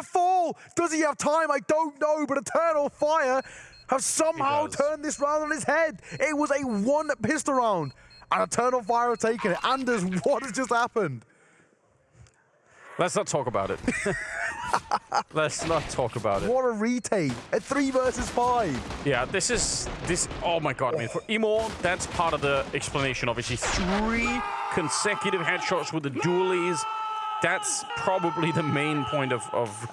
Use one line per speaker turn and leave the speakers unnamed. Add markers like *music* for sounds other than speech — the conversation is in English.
to fall. Does he have time? I don't know, but Eternal Fire have somehow turned this round on his head. It was a one pistol round, and Eternal Fire have taken it. Anders, *laughs* what has just happened?
Let's not talk about it. *laughs* Let's not talk about it.
What a retake A three versus five.
Yeah, this is this. Oh my god! I mean, for Emo, that's part of the explanation. Obviously, three consecutive headshots with the dualies. That's probably the main point of, of